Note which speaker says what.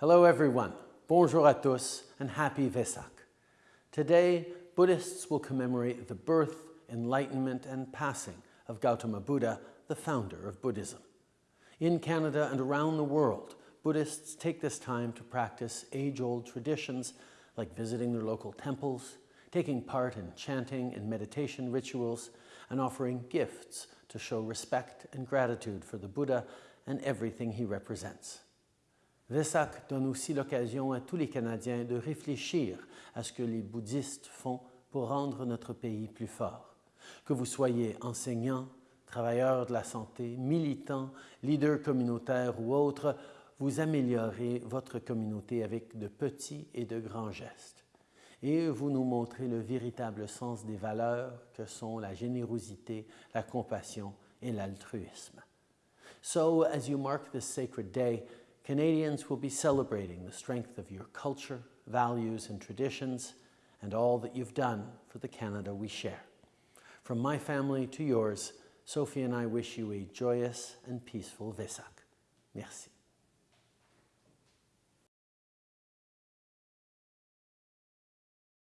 Speaker 1: Hello everyone, bonjour à tous and happy Vesak. Today, Buddhists will commemorate the birth, enlightenment and passing of Gautama Buddha, the founder of Buddhism. In Canada and around the world, Buddhists take this time to practice age-old traditions like visiting their local temples, taking part in chanting and meditation rituals, and offering gifts to show respect and gratitude for the Buddha and everything he represents. Vesak donne aussi l'occasion à tous les Canadiens de réfléchir à ce que les bouddhistes font pour rendre notre pays plus fort. Que vous soyez enseignant, travailleur de la santé, militant, leader communautaire ou autre, vous améliorez votre communauté avec de petits et de grands gestes. Et vous nous montrez le véritable sens des valeurs que sont la générosité, la compassion et l'altruisme. So, as you mark this sacred day, Canadians will be celebrating the strength of your culture, values and traditions, and all that you've done for the Canada we share. From my family to yours, Sophie and I wish you a joyous and peaceful Vesak. Merci.